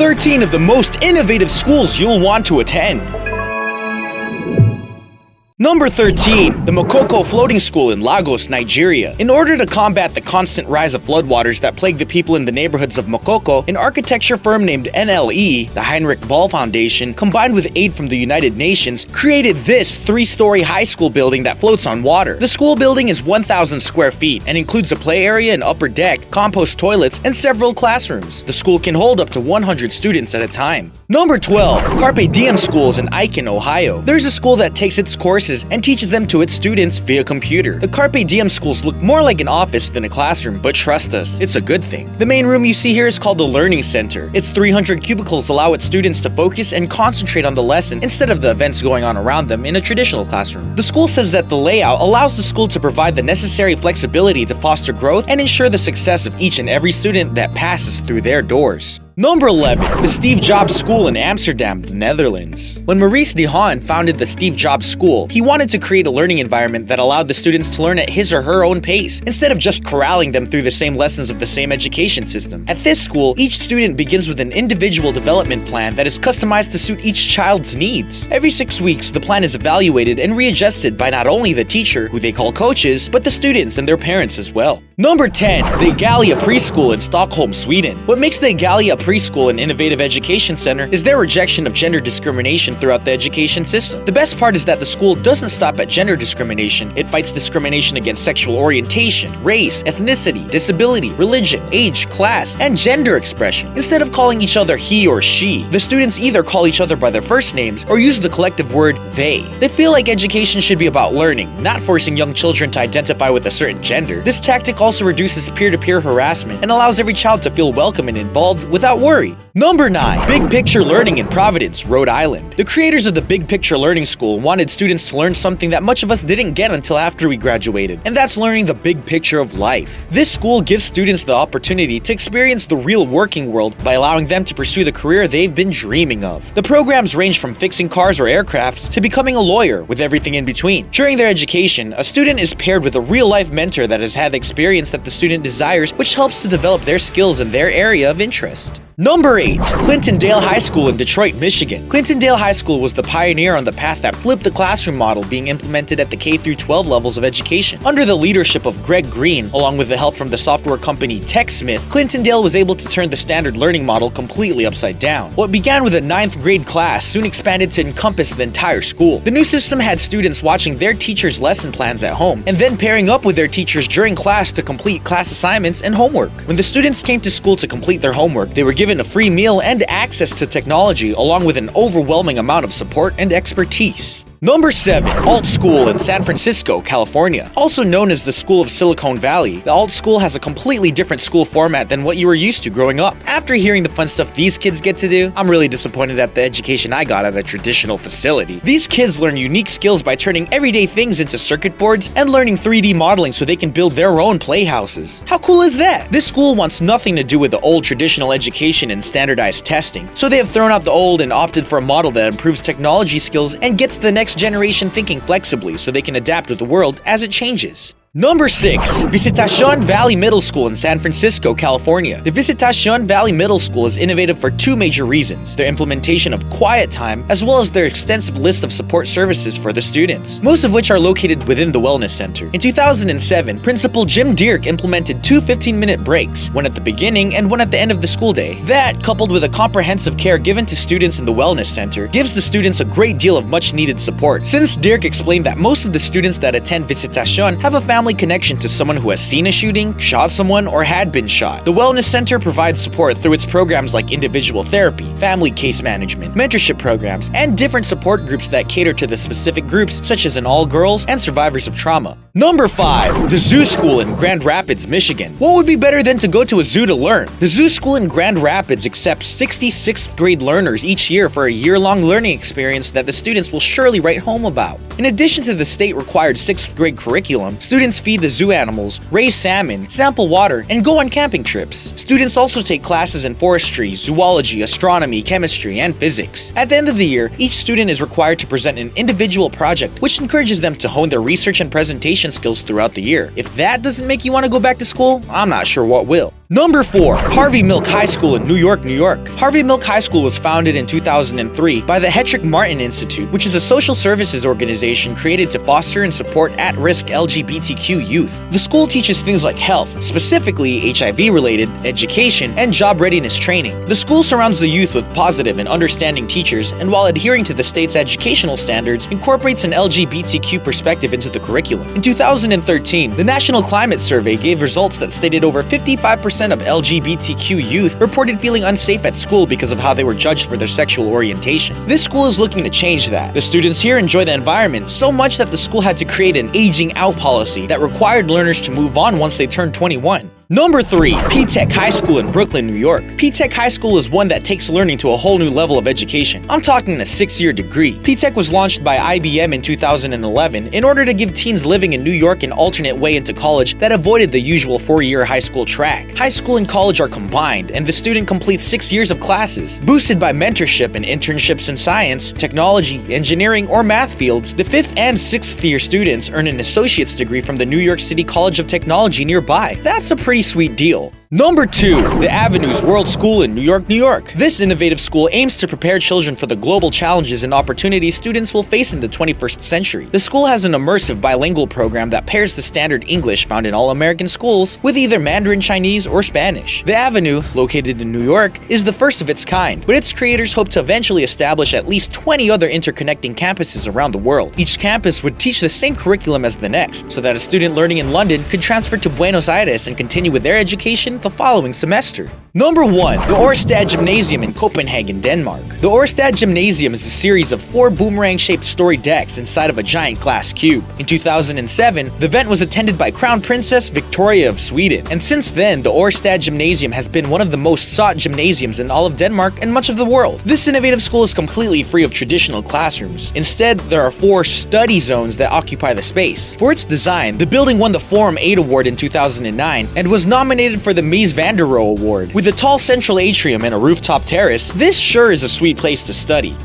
13 of the most innovative schools you'll want to attend. Number 13, the Makoko Floating School in Lagos, Nigeria. In order to combat the constant rise of floodwaters that plague the people in the neighborhoods of Makoko, an architecture firm named NLE, the Heinrich Böll Foundation, combined with aid from the United Nations, created this three-story high school building that floats on water. The school building is 1,000 square feet and includes a play area and upper deck, compost toilets, and several classrooms. The school can hold up to 100 students at a time. Number 12, Carpe Diem Schools in Aiken, Ohio. There's a school that takes its courses and teaches them to its students via computer. The Carpe Diem schools look more like an office than a classroom, but trust us, it's a good thing. The main room you see here is called the Learning Center. Its 300 cubicles allow its students to focus and concentrate on the lesson instead of the events going on around them in a traditional classroom. The school says that the layout allows the school to provide the necessary flexibility to foster growth and ensure the success of each and every student that passes through their doors. Number 11. The Steve Jobs School in Amsterdam, the Netherlands. When Maurice de Haan founded the Steve Jobs School, he wanted to create a learning environment that allowed the students to learn at his or her own pace, instead of just corralling them through the same lessons of the same education system. At this school, each student begins with an individual development plan that is customized to suit each child's needs. Every six weeks, the plan is evaluated and readjusted by not only the teacher, who they call coaches, but the students and their parents as well. Number 10. The Gallia Preschool in Stockholm, Sweden. What makes the Gallia Preschool an innovative education center is their rejection of gender discrimination throughout the education system. The best part is that the school doesn't stop at gender discrimination, it fights discrimination against sexual orientation, race, ethnicity, disability, religion, age, class, and gender expression. Instead of calling each other he or she, the students either call each other by their first names or use the collective word they. They feel like education should be about learning, not forcing young children to identify with a certain gender. This tactic also reduces peer-to-peer -peer harassment and allows every child to feel welcome and involved without worry. Number 9. Big Picture Learning in Providence, Rhode Island. The creators of the Big Picture Learning School wanted students to learn something that much of us didn't get until after we graduated, and that's learning the big picture of life. This school gives students the opportunity to experience the real working world by allowing them to pursue the career they've been dreaming of. The programs range from fixing cars or aircrafts to becoming a lawyer, with everything in between. During their education, a student is paired with a real-life mentor that has had the experience that the student desires, which helps to develop their skills in their area of interest. Number 8. Clintondale High School in Detroit, Michigan. Clintondale High School was the pioneer on the path that flipped the classroom model being implemented at the K-12 levels of education. Under the leadership of Greg Green, along with the help from the software company TechSmith, Clintondale was able to turn the standard learning model completely upside down. What began with a 9th grade class soon expanded to encompass the entire school. The new system had students watching their teachers' lesson plans at home, and then pairing up with their teachers during class to complete class assignments and homework. When the students came to school to complete their homework, they were given given a free meal and access to technology along with an overwhelming amount of support and expertise. Number 7. Alt School in San Francisco, California. Also known as the School of Silicon Valley, the Alt School has a completely different school format than what you were used to growing up. After hearing the fun stuff these kids get to do, I'm really disappointed at the education I got at a traditional facility. These kids learn unique skills by turning everyday things into circuit boards and learning 3D modeling so they can build their own playhouses. How cool is that? This school wants nothing to do with the old traditional education and standardized testing, so they have thrown out the old and opted for a model that improves technology skills and gets the next generation thinking flexibly so they can adapt with the world as it changes. Number 6. Visitacion Valley Middle School in San Francisco, California. The Visitacion Valley Middle School is innovative for two major reasons, their implementation of quiet time as well as their extensive list of support services for the students, most of which are located within the Wellness Center. In 2007, Principal Jim Dierke implemented two 15-minute breaks, one at the beginning and one at the end of the school day. That, coupled with a comprehensive care given to students in the Wellness Center, gives the students a great deal of much-needed support. Since Dierke explained that most of the students that attend Visitacion have a family family connection to someone who has seen a shooting, shot someone, or had been shot. The Wellness Center provides support through its programs like individual therapy, family case management, mentorship programs, and different support groups that cater to the specific groups such as an all-girls and survivors of trauma. Number 5. The Zoo School in Grand Rapids, Michigan. What would be better than to go to a zoo to learn? The Zoo School in Grand Rapids accepts 66th grade learners each year for a year-long learning experience that the students will surely write home about. In addition to the state-required 6th grade curriculum, students Students feed the zoo animals, raise salmon, sample water, and go on camping trips. Students also take classes in forestry, zoology, astronomy, chemistry, and physics. At the end of the year, each student is required to present an individual project, which encourages them to hone their research and presentation skills throughout the year. If that doesn't make you want to go back to school, I'm not sure what will. Number 4. Harvey Milk High School in New York, New York. Harvey Milk High School was founded in 2003 by the Hetrick Martin Institute, which is a social services organization created to foster and support at-risk LGBTQ youth. The school teaches things like health, specifically HIV-related, education, and job readiness training. The school surrounds the youth with positive and understanding teachers, and while adhering to the state's educational standards, incorporates an LGBTQ perspective into the curriculum. In 2013, the National Climate Survey gave results that stated over 55% of LGBTQ youth reported feeling unsafe at school because of how they were judged for their sexual orientation. This school is looking to change that. The students here enjoy the environment so much that the school had to create an aging out policy that required learners to move on once they turned 21. Number 3. P-Tech High School in Brooklyn, New York. P-Tech High School is one that takes learning to a whole new level of education. I'm talking a six-year degree. P-Tech was launched by IBM in 2011 in order to give teens living in New York an alternate way into college that avoided the usual four-year high school track. High school and college are combined, and the student completes six years of classes. Boosted by mentorship and internships in science, technology, engineering, or math fields, the fifth and sixth year students earn an associate's degree from the New York City College of Technology nearby. That's a pretty pretty sweet deal. Number 2. The Avenues World School in New York, New York. This innovative school aims to prepare children for the global challenges and opportunities students will face in the 21st century. The school has an immersive bilingual program that pairs the standard English found in all American schools with either Mandarin Chinese or Spanish. The Avenue, located in New York, is the first of its kind, but its creators hope to eventually establish at least 20 other interconnecting campuses around the world. Each campus would teach the same curriculum as the next, so that a student learning in London could transfer to Buenos Aires and continue with their education the following semester. Number 1. The Orestad Gymnasium in Copenhagen, Denmark. The Orestad Gymnasium is a series of four boomerang-shaped story decks inside of a giant glass cube. In 2007, the event was attended by Crown Princess Victoria of Sweden, and since then, the Orestad Gymnasium has been one of the most sought gymnasiums in all of Denmark and much of the world. This innovative school is completely free of traditional classrooms. Instead, there are four study zones that occupy the space. For its design, the building won the Forum 8 Award in 2009 and was nominated for the Mies van der Rohe Award. With a tall central atrium and a rooftop terrace, this sure is a sweet place to study.